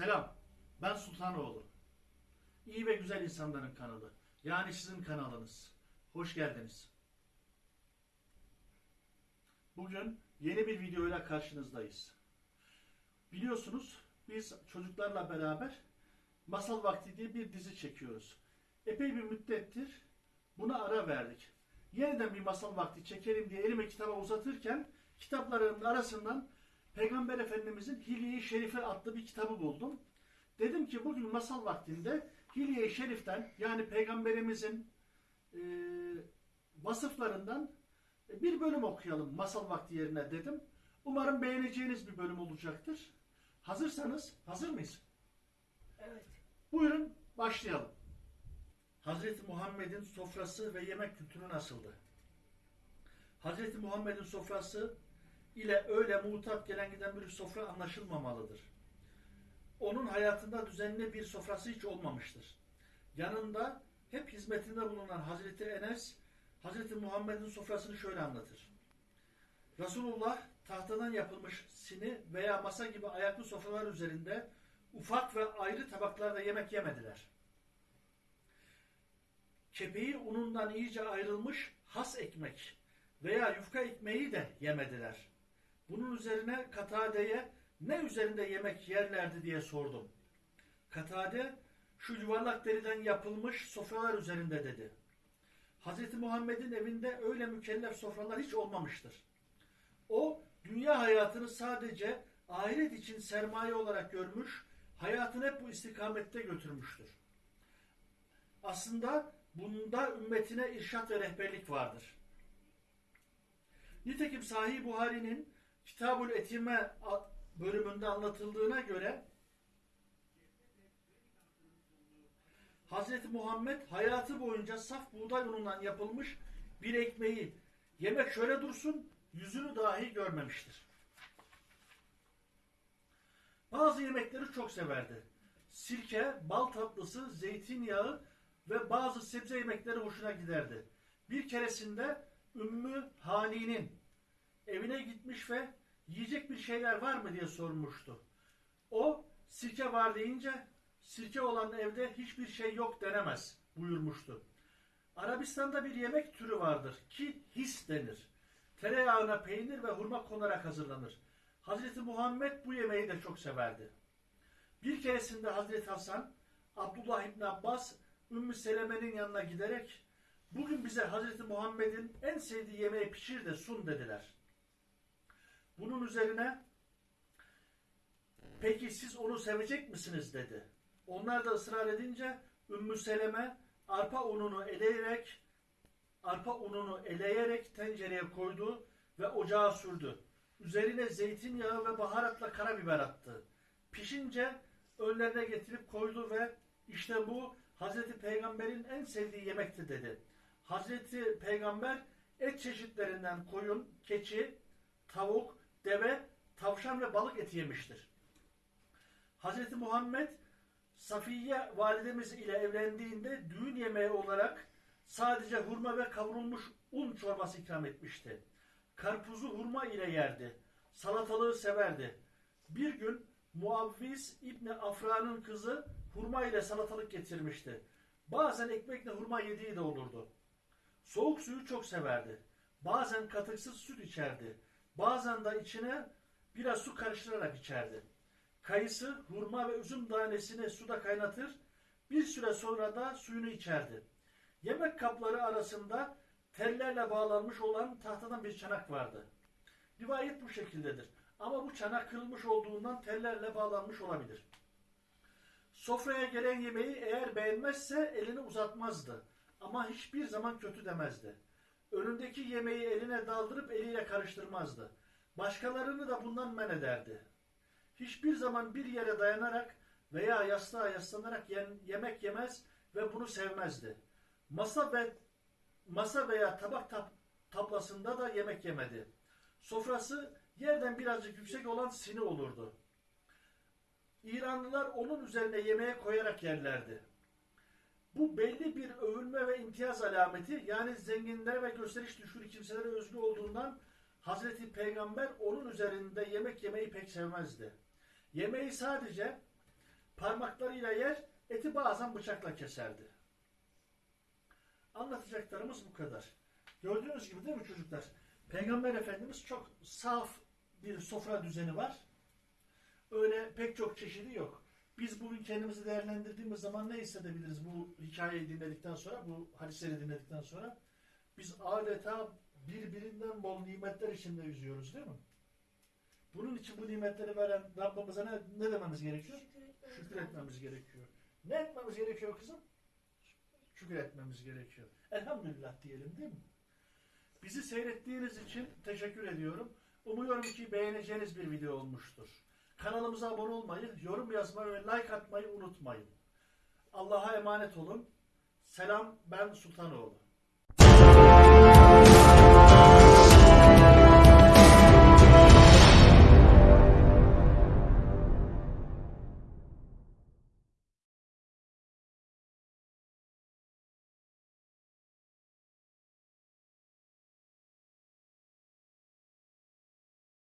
Selam, ben Sultanoğlu. İyi ve güzel insanların kanalı. Yani sizin kanalınız. Hoş geldiniz. Bugün yeni bir videoyla karşınızdayız. Biliyorsunuz biz çocuklarla beraber Masal Vakti diye bir dizi çekiyoruz. Epey bir müddettir buna ara verdik. Yeniden bir masal vakti çekelim diye elime kitaba uzatırken kitaplarımın arasından Peygamber Efendimizin Hilye-i Şerife adlı bir kitabı buldum. Dedim ki bugün masal vaktinde Hilye-i Şerif'ten yani Peygamberimizin e, vasıflarından bir bölüm okuyalım masal vakti yerine dedim. Umarım beğeneceğiniz bir bölüm olacaktır. Hazırsanız, hazır mıyız? Evet. Buyurun başlayalım. Hazreti Muhammed'in sofrası ve yemek kültürü nasıldı? Hazreti Muhammed'in sofrası ile öyle mutat gelen giden bir sofra anlaşılmamalıdır. Onun hayatında düzenli bir sofrası hiç olmamıştır. Yanında hep hizmetinde bulunan Hazreti Enes, Hazreti Muhammed'in sofrasını şöyle anlatır. Resulullah tahtadan yapılmış sini veya masa gibi ayaklı sofralar üzerinde ufak ve ayrı tabaklarda yemek yemediler. Kepeği unundan iyice ayrılmış has ekmek veya yufka ekmeği de yemediler. Bunun üzerine Katade'ye ne üzerinde yemek yerlerdi diye sordum. Katade şu yuvarlak deriden yapılmış sofralar üzerinde dedi. Hz. Muhammed'in evinde öyle mükellef sofralar hiç olmamıştır. O dünya hayatını sadece ahiret için sermaye olarak görmüş, hayatını hep bu istikamette götürmüştür. Aslında bunda ümmetine irşat ve rehberlik vardır. Nitekim Sahih Buhari'nin Kitabul Etime bölümünde anlatıldığına göre Hz. Muhammed hayatı boyunca saf buğday unundan yapılmış bir ekmeği yemek şöyle dursun yüzünü dahi görmemiştir. Bazı yemekleri çok severdi. Sirke, bal tatlısı, zeytinyağı ve bazı sebze yemekleri hoşuna giderdi. Bir keresinde Ümmü Hani'nin evine gitmiş ve yiyecek bir şeyler var mı diye sormuştu. O sirke var deyince sirke olan evde hiçbir şey yok denemez buyurmuştu. Arabistan'da bir yemek türü vardır ki his denir. Tereyağına peynir ve hurma konarak hazırlanır. Hazreti Muhammed bu yemeği de çok severdi. Bir keresinde Hazreti Hasan, Abdullah İbni Abbas, Ümmü Seleme'nin yanına giderek bugün bize Hazreti Muhammed'in en sevdiği yemeği pişir de sun dediler. Bunun üzerine peki siz onu sevecek misiniz dedi. Onlar da ısrar edince Ümmü Seleme arpa ununu eleyerek arpa ununu eleyerek tencereye koydu ve ocağa sürdü. Üzerine zeytinyağı ve baharatla karabiber attı. Pişince önlerine getirip koydu ve işte bu Hazreti Peygamber'in en sevdiği yemekti dedi. Hazreti Peygamber et çeşitlerinden koyun, keçi, tavuk, deve, tavşan ve balık eti yemiştir. Hazreti Muhammed Safiye validemiz ile evlendiğinde düğün yemeği olarak sadece hurma ve kavrulmuş un çorbası ikram etmişti. Karpuzu hurma ile yerdi. Salatalığı severdi. Bir gün Muavviz İbni Afra'nın kızı hurma ile salatalık getirmişti. Bazen ekmekle hurma yediği de olurdu. Soğuk suyu çok severdi. Bazen katıksız süt içerdi. Bazen de içine biraz su karıştırarak içerdi. Kayısı, hurma ve üzüm tanesini suda kaynatır, bir süre sonra da suyunu içerdi. Yemek kapları arasında tellerle bağlanmış olan tahtadan bir çanak vardı. Rivayet bu şekildedir. Ama bu çanak kırılmış olduğundan tellerle bağlanmış olabilir. Sofraya gelen yemeği eğer beğenmezse elini uzatmazdı. Ama hiçbir zaman kötü demezdi. Önündeki yemeği eline daldırıp eliyle karıştırmazdı. Başkalarını da bundan men ederdi. Hiçbir zaman bir yere dayanarak veya yastığa yaslanarak yemek yemez ve bunu sevmezdi. Masa ve masa veya tabak tab tablasında da yemek yemedi. Sofrası yerden birazcık yüksek olan sini olurdu. İranlılar onun üzerine yemeğe koyarak yerlerdi. Bu belli bir övülme ve imtiyaz alameti yani zenginlere ve gösteriş düşkün kimselere özgü olduğundan Hazreti Peygamber onun üzerinde yemek yemeyi pek sevmezdi. Yemeği sadece Parmaklarıyla yer, eti bazen bıçakla keserdi. Anlatacaklarımız bu kadar. Gördüğünüz gibi değil mi çocuklar? Peygamber Efendimiz çok saf bir sofra düzeni var. Öyle pek çok çeşidi yok. Biz bugün kendimizi değerlendirdiğimiz zaman ne hissedebiliriz bu hikayeyi dinledikten sonra, bu hadisleri dinledikten sonra? Biz adeta birbirinden bol nimetler içinde yüzüyoruz değil mi? Bunun için bu nimetleri veren Rabbimize ne, ne dememiz gerekiyor? Şükür etmemiz gerekiyor. Ne etmemiz gerekiyor kızım? Şükür etmemiz gerekiyor. Elhamdülillah diyelim değil mi? Bizi seyrettiğiniz için teşekkür ediyorum. Umuyorum ki beğeneceğiniz bir video olmuştur. Kanalımıza abone olmayı, yorum yazmayı ve like atmayı unutmayın. Allah'a emanet olun. Selam ben Sultanoğlu.